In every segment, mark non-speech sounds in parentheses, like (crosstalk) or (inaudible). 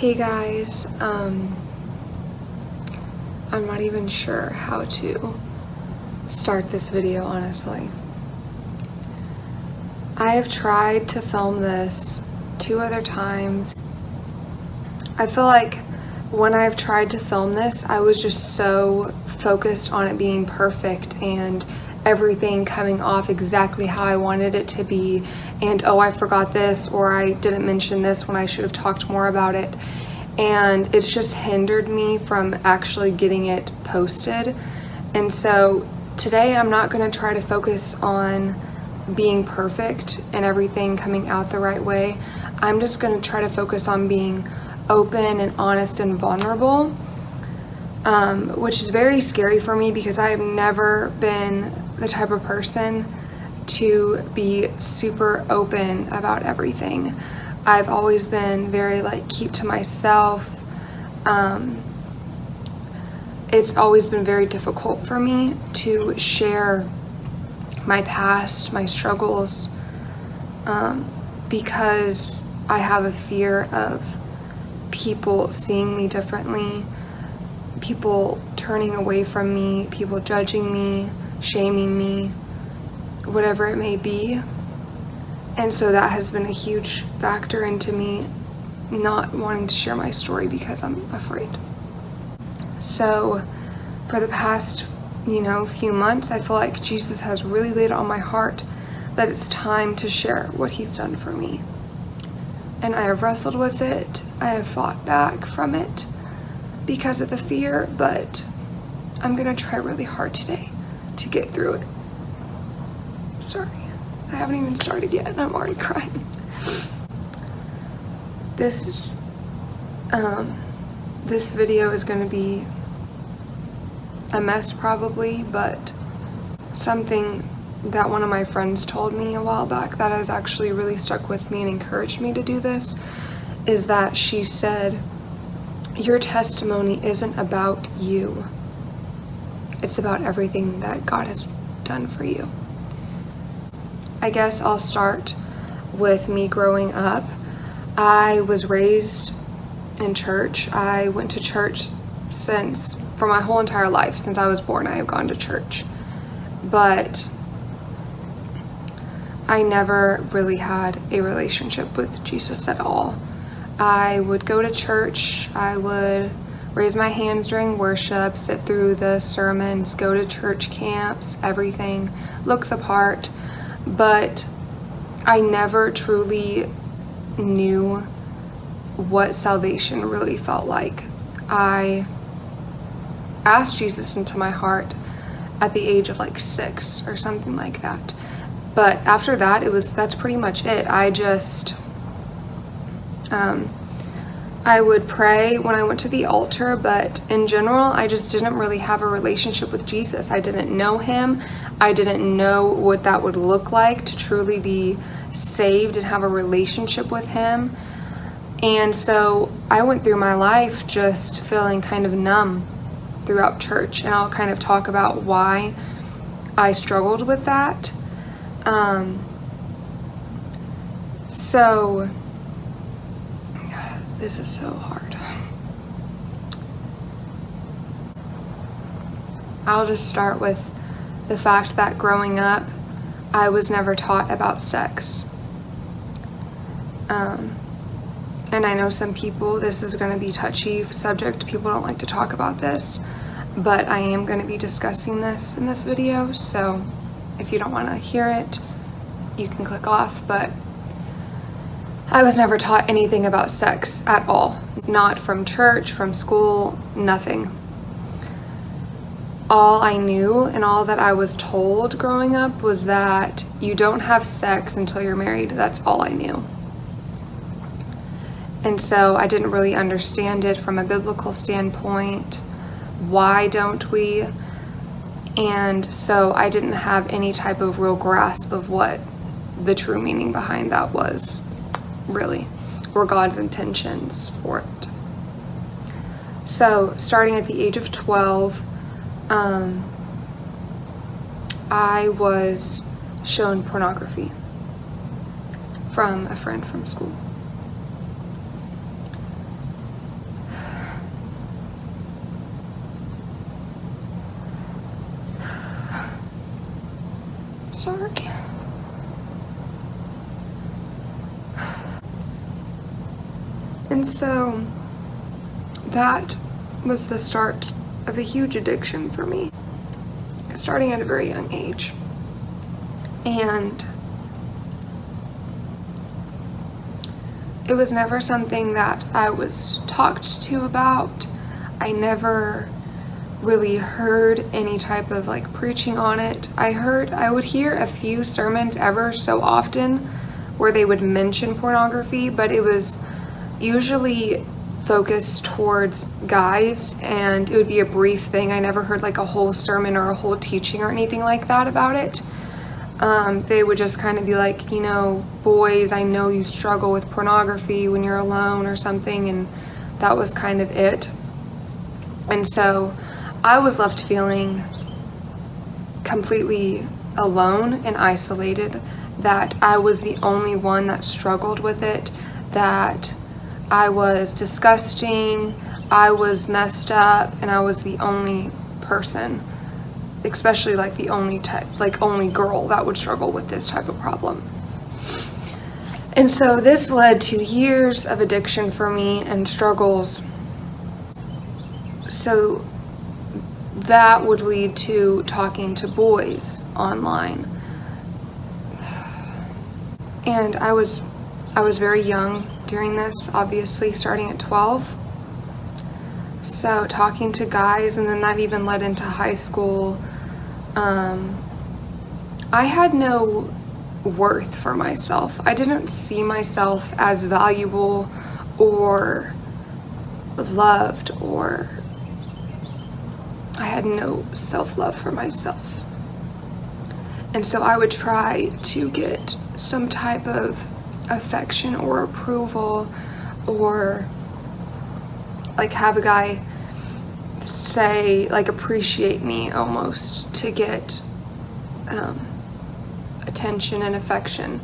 Hey guys, um, I'm not even sure how to start this video honestly. I have tried to film this two other times. I feel like when I've tried to film this, I was just so focused on it being perfect and everything coming off exactly how I wanted it to be. And oh I forgot this or I didn't mention this when I should have talked more about it. And it's just hindered me from actually getting it posted. And so today I'm not going to try to focus on being perfect and everything coming out the right way. I'm just going to try to focus on being open and honest and vulnerable um, which is very scary for me because I have never been the type of person to be super open about everything. I've always been very like keep to myself. Um, it's always been very difficult for me to share my past, my struggles, um, because I have a fear of people seeing me differently, people turning away from me, people judging me, shaming me, whatever it may be. And so that has been a huge factor into me not wanting to share my story because I'm afraid. So for the past, you know, few months, I feel like Jesus has really laid on my heart that it's time to share what he's done for me. And I have wrestled with it. I have fought back from it because of the fear, but I'm gonna try really hard today to get through it. Sorry, I haven't even started yet and I'm already crying. This is, um, this video is gonna be a mess probably, but something that one of my friends told me a while back that has actually really stuck with me and encouraged me to do this is that she said, your testimony isn't about you. It's about everything that God has done for you. I guess I'll start with me growing up. I was raised in church. I went to church since, for my whole entire life, since I was born, I have gone to church. But I never really had a relationship with Jesus at all. I would go to church, I would raise my hands during worship, sit through the sermons, go to church camps, everything, look the part, but I never truly knew what salvation really felt like. I asked Jesus into my heart at the age of like six or something like that. But after that, it was, that's pretty much it. I just, um, I would pray when I went to the altar, but in general, I just didn't really have a relationship with Jesus. I didn't know him. I didn't know what that would look like to truly be saved and have a relationship with him. And so I went through my life just feeling kind of numb throughout church. And I'll kind of talk about why I struggled with that. Um, so this is so hard. I'll just start with the fact that growing up, I was never taught about sex. Um, and I know some people, this is going to be touchy subject, people don't like to talk about this, but I am going to be discussing this in this video, so if you don't want to hear it, you can click off, but I was never taught anything about sex at all. Not from church, from school, nothing. All I knew and all that I was told growing up was that you don't have sex until you're married. That's all I knew. And so I didn't really understand it from a biblical standpoint. Why don't we? And so I didn't have any type of real grasp of what the true meaning behind that was really, or God's intentions for it. So starting at the age of 12, um, I was shown pornography from a friend from school. And so that was the start of a huge addiction for me, starting at a very young age. And it was never something that I was talked to about. I never really heard any type of like preaching on it. I heard, I would hear a few sermons ever so often where they would mention pornography, but it was usually focused towards guys and it would be a brief thing. I never heard like a whole sermon or a whole teaching or anything like that about it. Um, they would just kind of be like, you know, boys, I know you struggle with pornography when you're alone or something, and that was kind of it. And so I was left feeling completely alone and isolated, that I was the only one that struggled with it, that I was disgusting, I was messed up, and I was the only person, especially like the only type, like only girl that would struggle with this type of problem. And so this led to years of addiction for me and struggles. So that would lead to talking to boys online. And I was I was very young during this, obviously starting at 12. So talking to guys and then that even led into high school. Um, I had no worth for myself. I didn't see myself as valuable or loved or I had no self-love for myself. And so I would try to get some type of affection or approval or like have a guy say like appreciate me almost to get um, attention and affection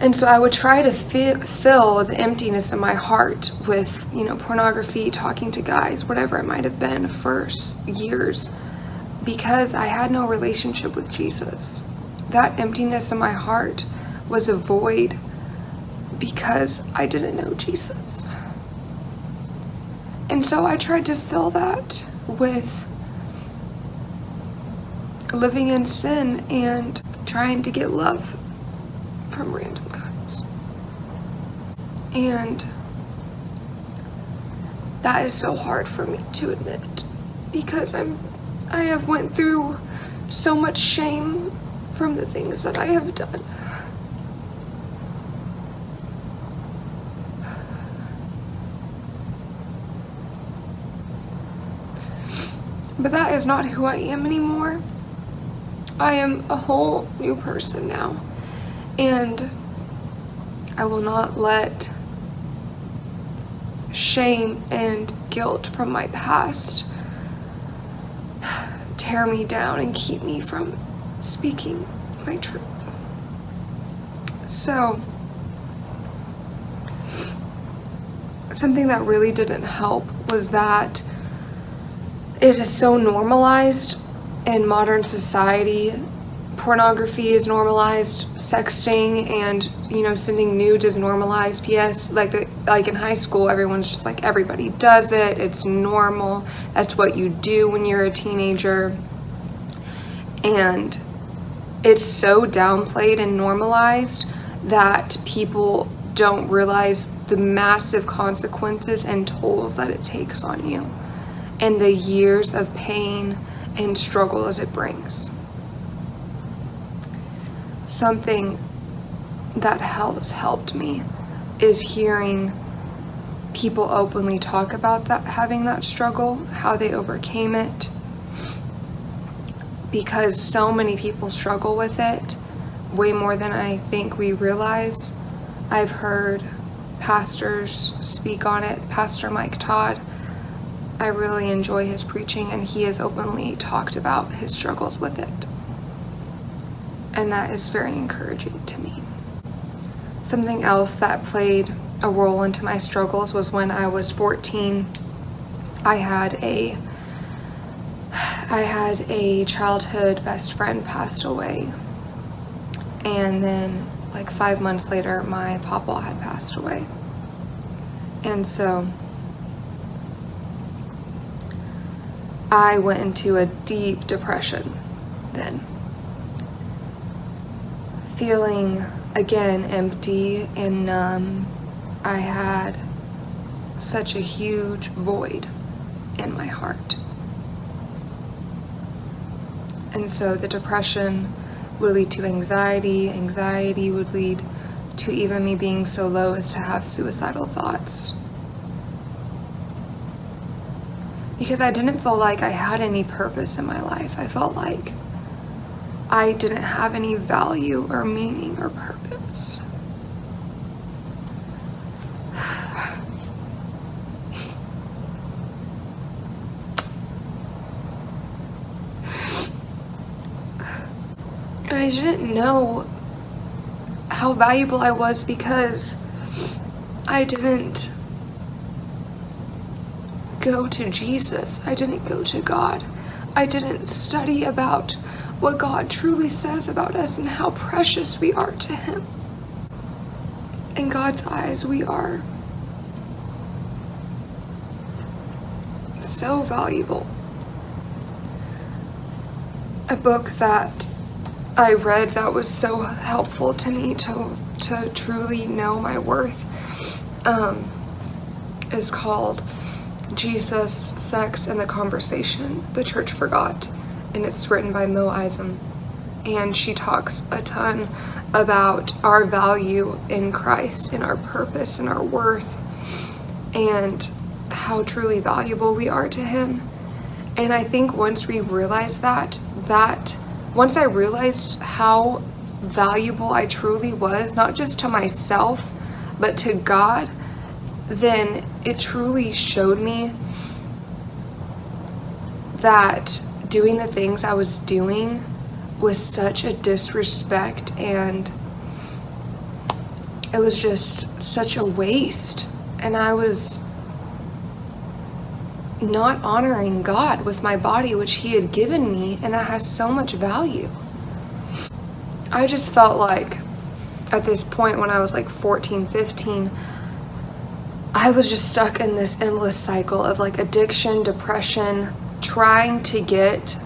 and so I would try to fi fill the emptiness in my heart with, you know, pornography, talking to guys, whatever it might have been for years, because I had no relationship with Jesus. That emptiness in my heart was a void because I didn't know Jesus. And so I tried to fill that with living in sin and trying to get love from random guys. And that is so hard for me to admit because I'm I have went through so much shame from the things that I have done. But that is not who I am anymore. I am a whole new person now. And I will not let shame and guilt from my past tear me down and keep me from speaking my truth. So, something that really didn't help was that it is so normalized in modern society. Pornography is normalized. Sexting and you know sending nudes is normalized. Yes like like in high school everyone's just like everybody does it. It's normal. That's what you do when you're a teenager. And it's so downplayed and normalized that people don't realize the massive consequences and tolls that it takes on you and the years of pain and struggle as it brings. Something that has helped me is hearing people openly talk about that having that struggle how they overcame it. Because so many people struggle with it way more than I think we realize. I've heard pastors speak on it. Pastor Mike Todd I really enjoy his preaching and he has openly talked about his struggles with it. And that is very encouraging to me. Something else that played a role into my struggles was when I was 14 I had a I had a childhood best friend passed away. And then like five months later my papa had passed away. And so I went into a deep depression then. Feeling again empty and numb. I had such a huge void in my heart. And so the depression would lead to anxiety, anxiety would lead to even me being so low as to have suicidal thoughts. Because I didn't feel like I had any purpose in my life. I felt like I didn't have any value or meaning or purpose. And (sighs) I didn't know how valuable I was because I didn't go to Jesus. I didn't go to God. I didn't study about what God truly says about us and how precious we are to Him. In God's eyes, we are so valuable. A book that I read that was so helpful to me to, to truly know my worth um, is called Jesus, Sex, and the Conversation The Church Forgot. And it's written by Mo Isom. And she talks a ton about our value in Christ and our purpose and our worth and how truly valuable we are to Him. And I think once we realize that, that once I realized how valuable I truly was, not just to myself, but to God, then it truly showed me that doing the things I was doing was such a disrespect and it was just such a waste. And I was not honoring God with my body, which He had given me, and that has so much value. I just felt like at this point when I was like 14, 15, I was just stuck in this endless cycle of like addiction, depression, trying to get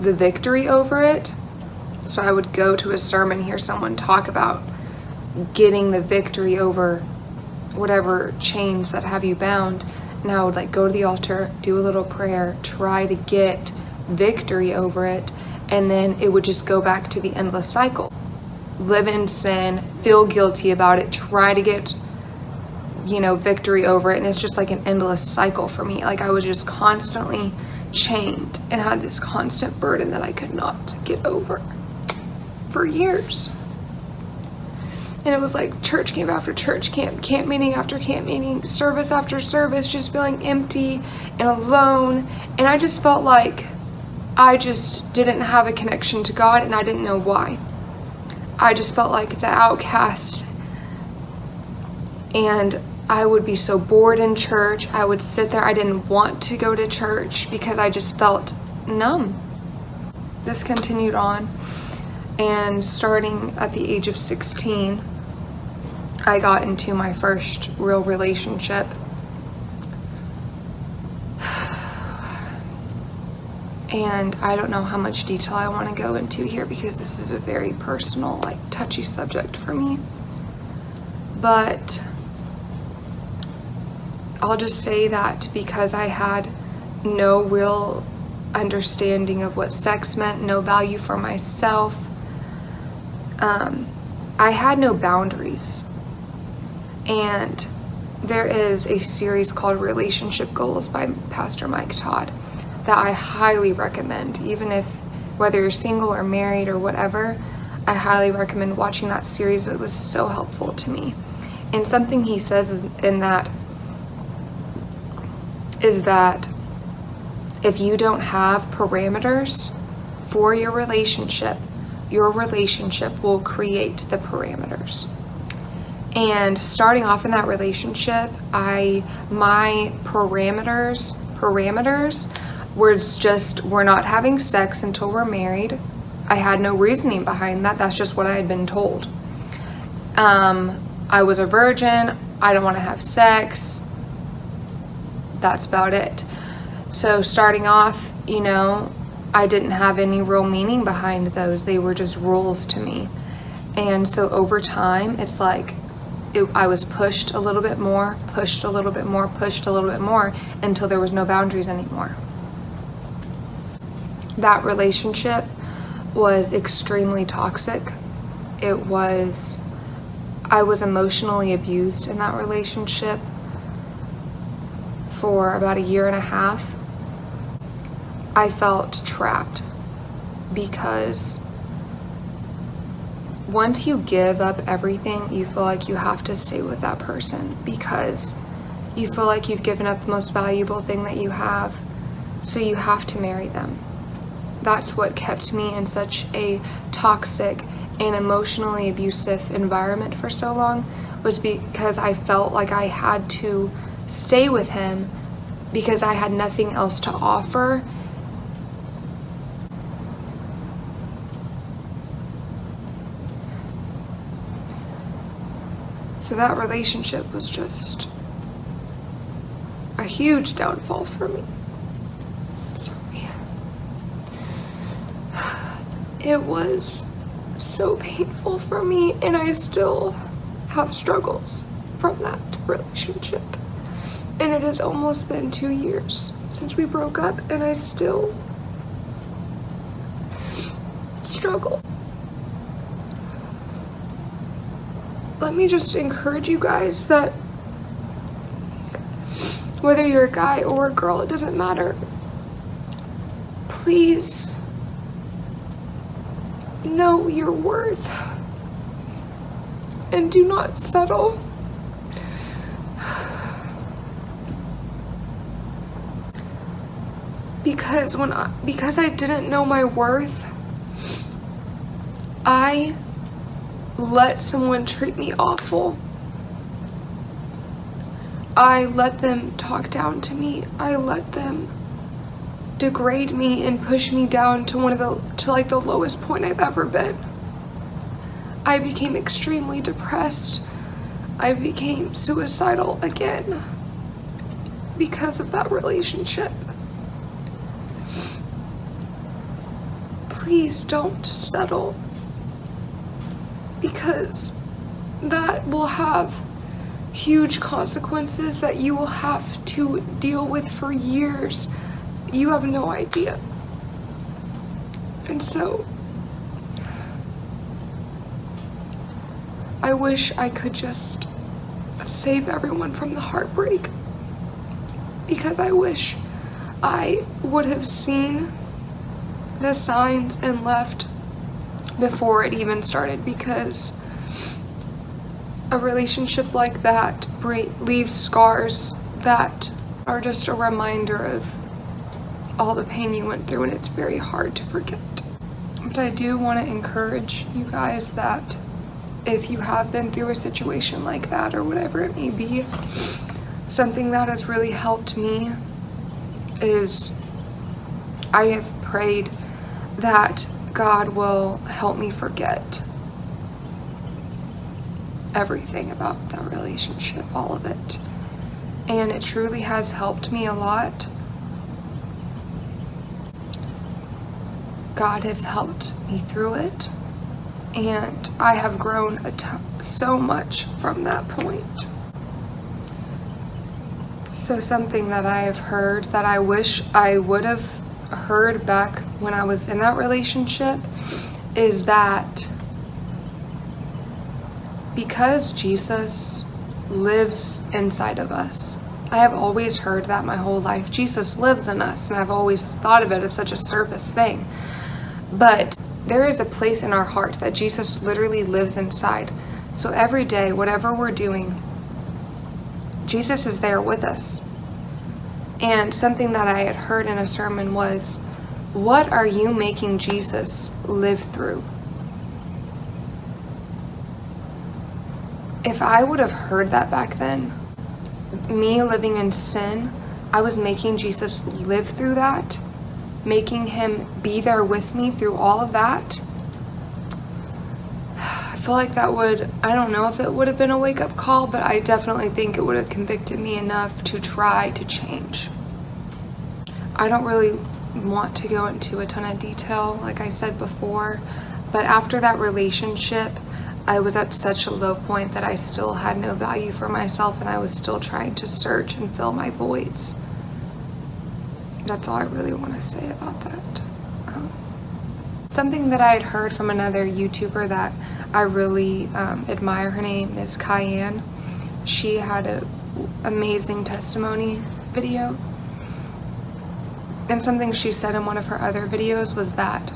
the victory over it. So I would go to a sermon, hear someone talk about getting the victory over whatever chains that have you bound and I would like go to the altar, do a little prayer, try to get victory over it, and then it would just go back to the endless cycle. Live in sin, feel guilty about it, try to get you know victory over it and it's just like an endless cycle for me like I was just constantly chained and had this constant burden that I could not get over for years and it was like church camp after church camp, camp meeting after camp meeting, service after service, just feeling empty and alone. And I just felt like I just didn't have a connection to God and I didn't know why. I just felt like the outcast. And I would be so bored in church. I would sit there. I didn't want to go to church because I just felt numb. This continued on. And starting at the age of 16, I got into my first real relationship. And I don't know how much detail I want to go into here because this is a very personal, like touchy subject for me. But I'll just say that because I had no real understanding of what sex meant, no value for myself, um, I had no boundaries and there is a series called Relationship Goals by Pastor Mike Todd that I highly recommend, even if whether you're single or married or whatever, I highly recommend watching that series. It was so helpful to me. And something he says in that is that if you don't have parameters for your relationship, your relationship will create the parameters. And starting off in that relationship i my parameters parameters was just we're not having sex until we're married. I had no reasoning behind that. That's just what i had been told. Um i was a virgin. I don't want to have sex that's about it. So starting off, you know, I didn't have any real meaning behind those. They were just rules to me. And so over time, it's like it, I was pushed a little bit more, pushed a little bit more, pushed a little bit more until there was no boundaries anymore. That relationship was extremely toxic. It was, I was emotionally abused in that relationship for about a year and a half. I felt trapped because once you give up everything, you feel like you have to stay with that person because you feel like you've given up the most valuable thing that you have, so you have to marry them. That's what kept me in such a toxic and emotionally abusive environment for so long was because I felt like I had to stay with him because I had nothing else to offer So that relationship was just a huge downfall for me. Sorry. It was so painful for me and I still have struggles from that relationship. And it has almost been two years since we broke up and I still struggle. let me just encourage you guys that whether you're a guy or a girl, it doesn't matter. Please know your worth and do not settle. Because when I, because I didn't know my worth, I let someone treat me awful. I let them talk down to me. I let them degrade me and push me down to one of the to like the lowest point I've ever been. I became extremely depressed. I became suicidal again because of that relationship. Please don't settle because that will have huge consequences that you will have to deal with for years. You have no idea. And so, I wish I could just save everyone from the heartbreak because I wish I would have seen the signs and left before it even started because a relationship like that leaves scars that are just a reminder of all the pain you went through and it's very hard to forget. But I do want to encourage you guys that if you have been through a situation like that or whatever it may be, something that has really helped me is I have prayed that God will help me forget everything about that relationship, all of it. And it truly has helped me a lot. God has helped me through it. And I have grown so much from that point. So something that I have heard that I wish I would have heard back when I was in that relationship is that because Jesus lives inside of us, I have always heard that my whole life. Jesus lives in us, and I've always thought of it as such a surface thing. But there is a place in our heart that Jesus literally lives inside. So every day, whatever we're doing, Jesus is there with us. And something that I had heard in a sermon was, what are you making Jesus live through? If I would have heard that back then, me living in sin, I was making Jesus live through that, making him be there with me through all of that. Feel like that would, I don't know if it would have been a wake up call, but I definitely think it would have convicted me enough to try to change. I don't really want to go into a ton of detail, like I said before, but after that relationship, I was at such a low point that I still had no value for myself and I was still trying to search and fill my voids. That's all I really want to say about that. Something that I had heard from another YouTuber that I really um, admire, her name is Cayenne. She had an amazing testimony video. And something she said in one of her other videos was that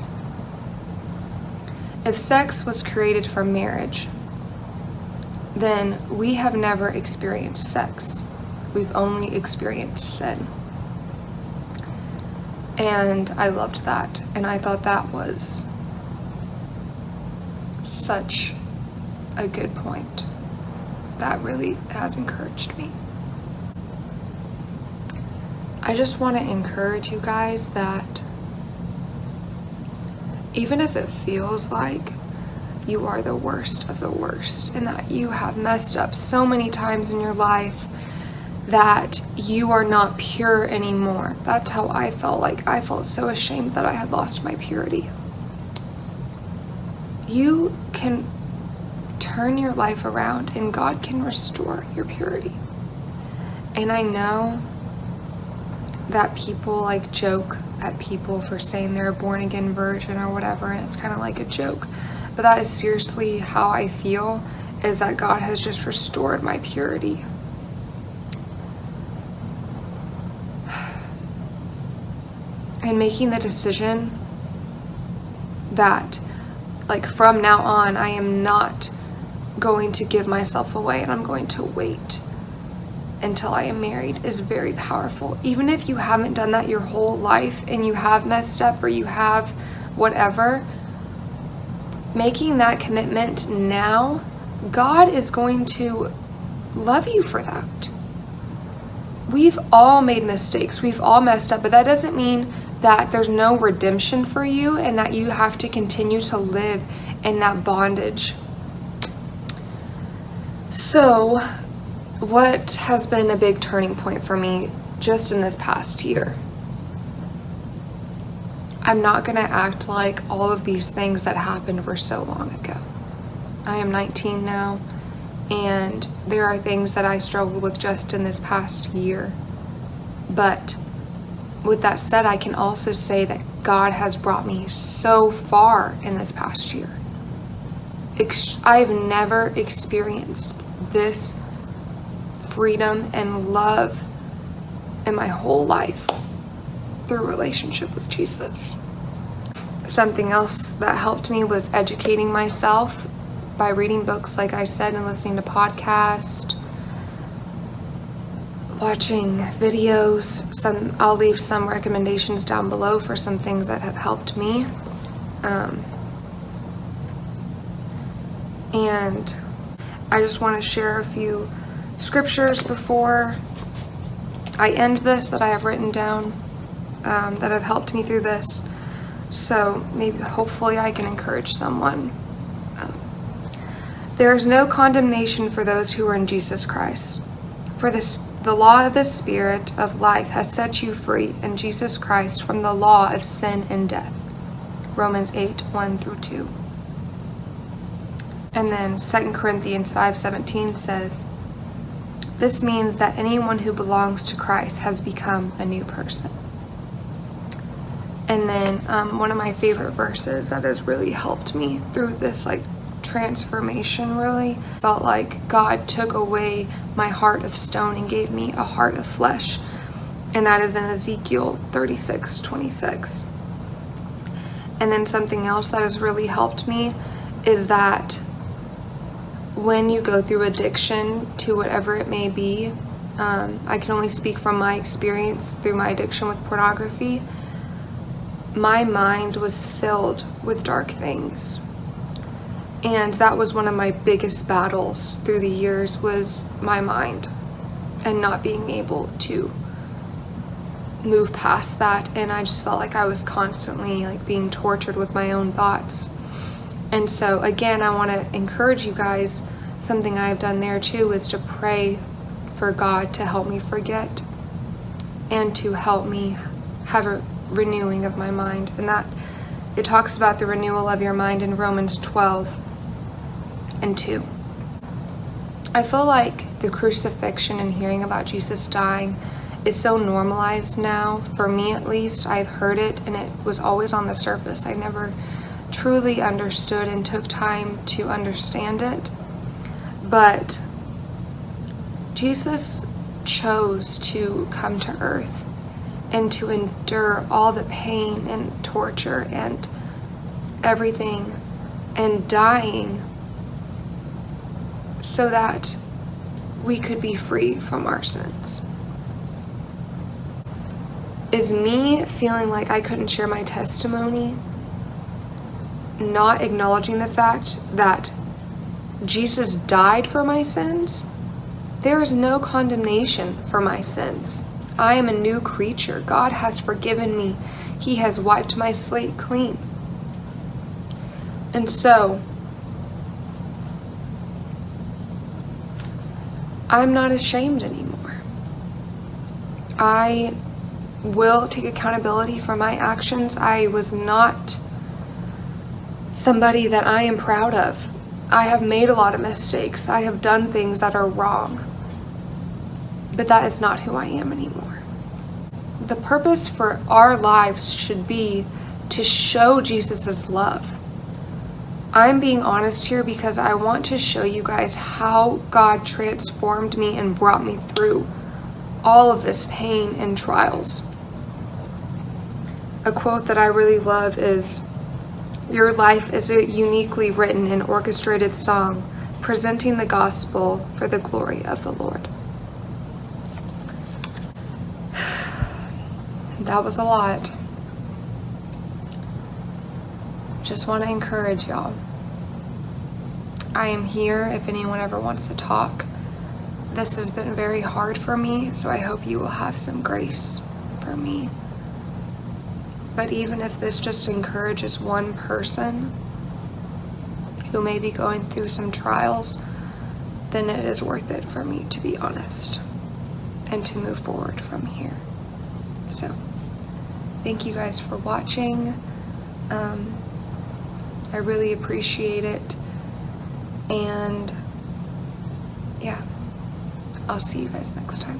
if sex was created for marriage, then we have never experienced sex. We've only experienced sin. And I loved that. And I thought that was such a good point. That really has encouraged me. I just want to encourage you guys that even if it feels like you are the worst of the worst and that you have messed up so many times in your life that you are not pure anymore. That's how I felt like I felt so ashamed that I had lost my purity. You can turn your life around and God can restore your purity. And I know that people like joke at people for saying they're a born again virgin or whatever and it's kind of like a joke but that is seriously how I feel is that God has just restored my purity and making the decision that like from now on I am not going to give myself away and I'm going to wait until I am married is very powerful. Even if you haven't done that your whole life and you have messed up or you have whatever, making that commitment now, God is going to love you for that. We've all made mistakes. We've all messed up, but that doesn't mean that there's no redemption for you and that you have to continue to live in that bondage. So what has been a big turning point for me just in this past year? I'm not to act like all of these things that happened were so long ago. I am 19 now, and there are things that I struggled with just in this past year. But with that said, I can also say that God has brought me so far in this past year. I've never experienced this freedom and love in my whole life through relationship with Jesus. Something else that helped me was educating myself by reading books, like I said, and listening to podcasts, watching videos. Some I'll leave some recommendations down below for some things that have helped me. Um, and I just want to share a few scriptures before I end this that I have written down um, that have helped me through this. So maybe hopefully I can encourage someone. Um, there is no condemnation for those who are in Jesus Christ. For this, the law of the Spirit of life has set you free in Jesus Christ from the law of sin and death. Romans 8, 1 through 2. And then 2 Corinthians 5.17 says, this means that anyone who belongs to Christ has become a new person. And then um, one of my favorite verses that has really helped me through this like transformation really felt like God took away my heart of stone and gave me a heart of flesh. And that is in Ezekiel 36, 26. And then something else that has really helped me is that when you go through addiction to whatever it may be, um, I can only speak from my experience through my addiction with pornography. My mind was filled with dark things. And that was one of my biggest battles through the years was my mind and not being able to move past that. And I just felt like I was constantly like being tortured with my own thoughts. And so, again, I want to encourage you guys. Something I've done there too is to pray for God to help me forget and to help me have a renewing of my mind. And that it talks about the renewal of your mind in Romans 12 and 2. I feel like the crucifixion and hearing about Jesus dying is so normalized now. For me, at least, I've heard it and it was always on the surface. I never truly understood and took time to understand it. But Jesus chose to come to earth and to endure all the pain and torture and everything and dying so that we could be free from our sins. Is me feeling like I couldn't share my testimony not acknowledging the fact that Jesus died for my sins? There is no condemnation for my sins. I am a new creature. God has forgiven me. He has wiped my slate clean. And so, I'm not ashamed anymore. I will take accountability for my actions. I was not somebody that I am proud of. I have made a lot of mistakes. I have done things that are wrong. But that is not who I am anymore. The purpose for our lives should be to show Jesus' love. I'm being honest here because I want to show you guys how God transformed me and brought me through all of this pain and trials. A quote that I really love is, Your life is a uniquely written and orchestrated song, presenting the gospel for the glory of the Lord. (sighs) That was a lot. Just want to encourage y'all. I am here if anyone ever wants to talk. This has been very hard for me, so I hope you will have some grace for me. But even if this just encourages one person who may be going through some trials, then it is worth it for me to be honest and to move forward from here. So, thank you guys for watching. Um, I really appreciate it. And yeah, I'll see you guys next time.